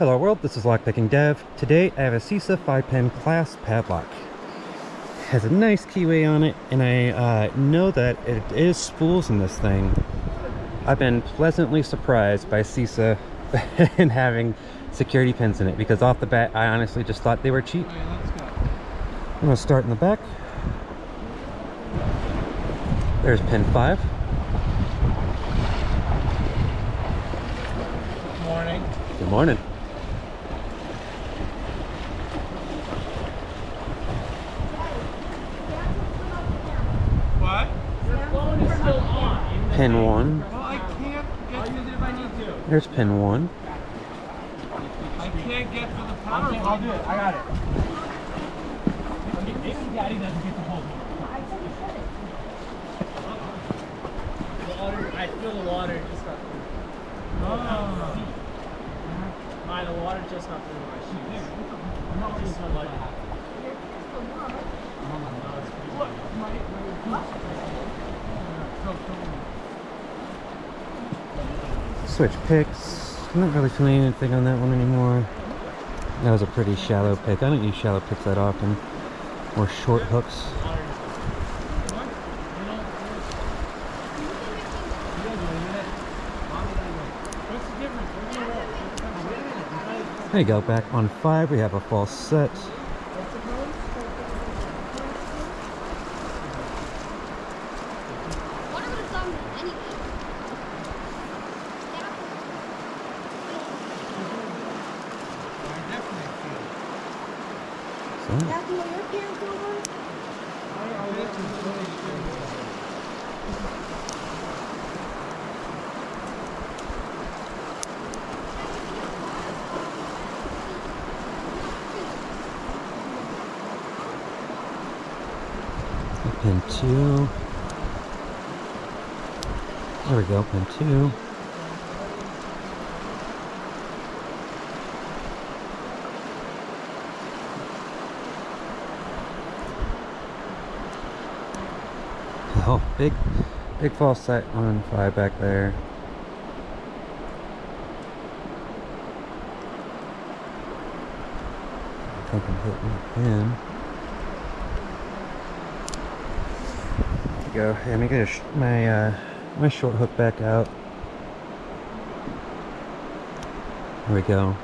Hello world, this is Lockpicking Dev. Today I have a CISA 5-pin class padlock. It has a nice keyway on it, and I uh, know that it is spools in this thing. I've been pleasantly surprised by CISA in having security pins in it, because off the bat I honestly just thought they were cheap. I'm going to start in the back. There's pin 5. Good Morning. Good morning. What? Your phone is still on. Pin 1. Well, I can't get. I'll use it if I need to. There's pin 1. I can't get to the power. I'll, do it. I got it. Maybe Daddy doesn't get. The water. I feel the water just got through. Oh. My, the water just got through my shoes. Just smelled like that. Switch picks. I'm not really feeling anything on that one anymore. That was a pretty shallow pick. I don't use shallow picks that often. Or short hooks. There you go, back on five, we have a false set. What are the songs anyway? So, Kathy, are your parents over? Pin two. There we go, pin two. Oh, big, big false set on five back there. I think I'm hitting pin. There we go. Let me get my uh, my short hook back out. There we go.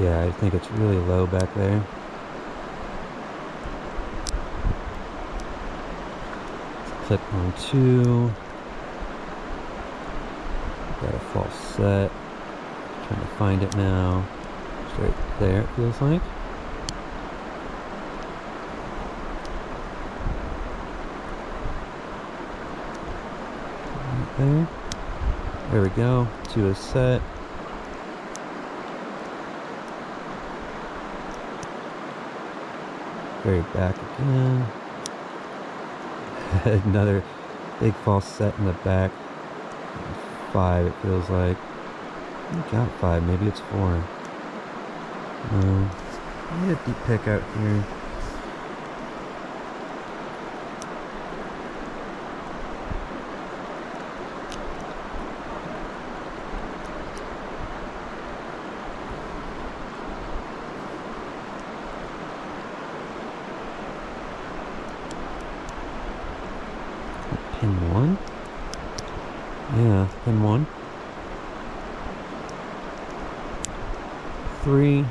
Yeah, I think it's really low back there. Clip on two. Got a false set. Trying to find it now. Straight there, it feels like. Right there. There we go. Two is set. Very back again. Another big false set in the back. Five, it feels like. I got five, maybe it's four. Uh, no. Maybe a deep pick out here. Pin 1? Yeah, pin 1. 3,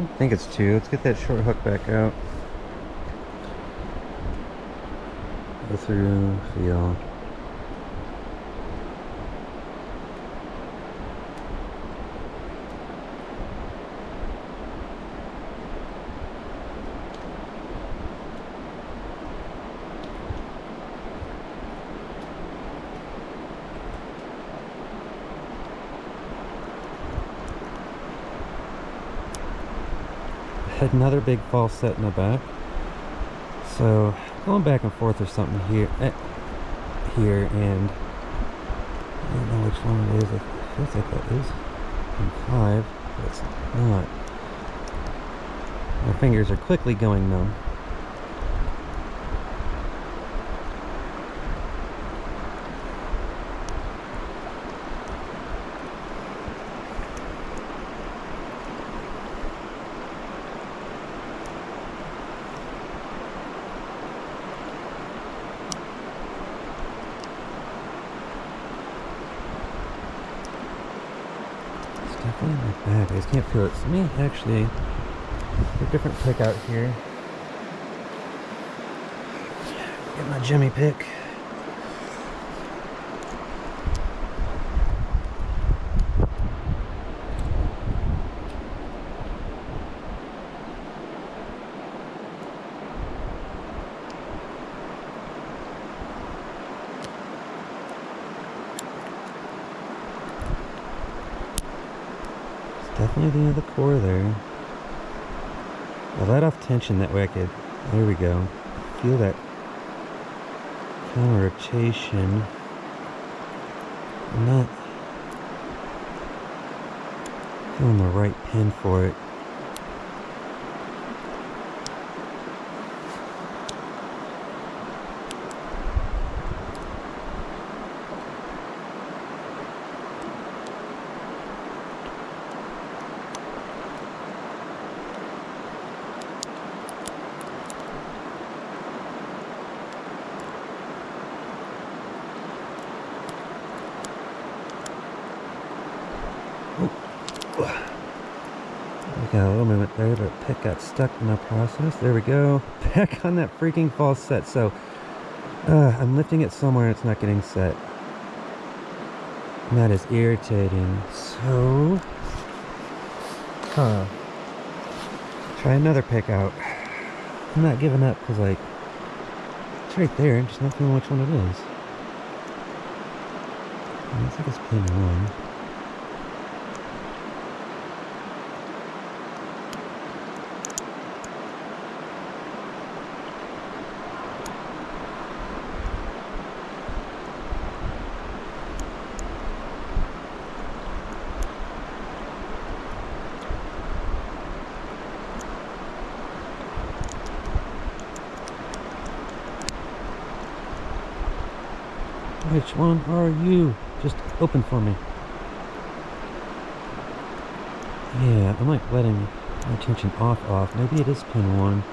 don't think it's two. Let's get that short hook back out. Go through, feel. Another big false set in the back. So going back and forth or something here, eh, here, and I don't know which one it is. It feels like that is in five, but it's not. My fingers are quickly going numb. In my bag. I just can't feel it. So me actually a different pick out here. Get my Jimmy pick. Definitely the end of the core there. I let off tension that way I could, there we go, feel that counter rotation. I'm not feeling the right pin for it. Got a little movement there, but pick got stuck in the process. There we go. Back on that freaking false set. So uh, I'm lifting it somewhere and it's not getting set. And that is irritating. So, huh. Try another pick out. I'm not giving up because like, it's right there. I'm just not feeling which one it is. Looks like it's pin one. Which one are you? Just open for me. Yeah, I'm like letting my attention off off. Maybe it is pin one.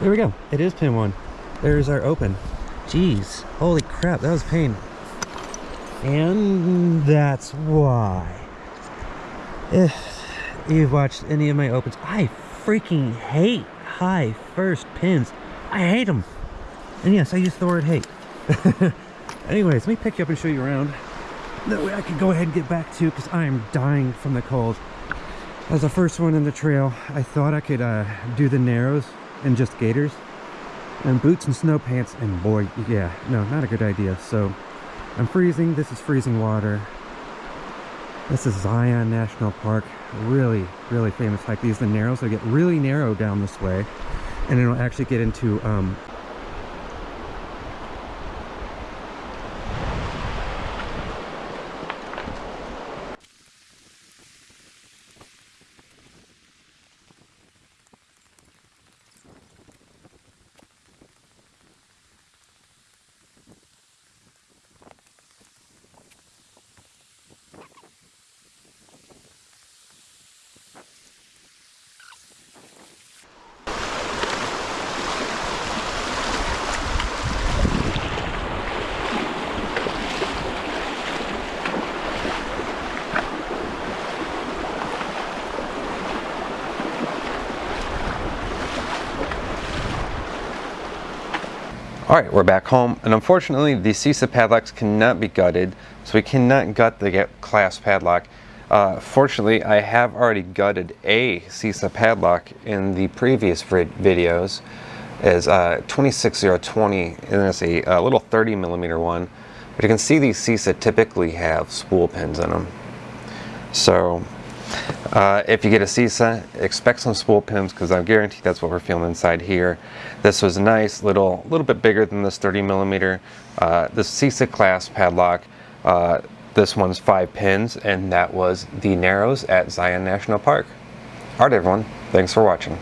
There we go. It is pin one. There's our open. Jeez. Holy crap, that was pain. And that's why. If you've watched any of my opens, I freaking hate high first pins. I hate them. And yes, I use the word hate. Anyways, let me pick you up and show you around. That way I can go ahead and get back to because I am dying from the cold. As the first one in the trail, I thought I could uh, do the narrows and just gaiters and boots and snow pants and boy, yeah, no, not a good idea. So I'm freezing. This is freezing water. This is Zion National Park. Really, really famous hike. These are the narrows. They get really narrow down this way. And it'll actually get into um, All right, we're back home, and unfortunately, the CISA padlocks cannot be gutted, so we cannot gut the class padlock. Uh, fortunately, I have already gutted a CISA padlock in the previous videos, as uh, 26020, and it's a, a little 30 millimeter one. But you can see these CISA typically have spool pins in them. So Uh, if you get a CISA, expect some spool pins because I guarantee that's what we're feeling inside here. This was a nice, little, a little bit bigger than this 30 millimeter. Uh, the CISA class padlock. Uh, this one's five pins, and that was the Narrows at Zion National Park. All right, everyone. Thanks for watching.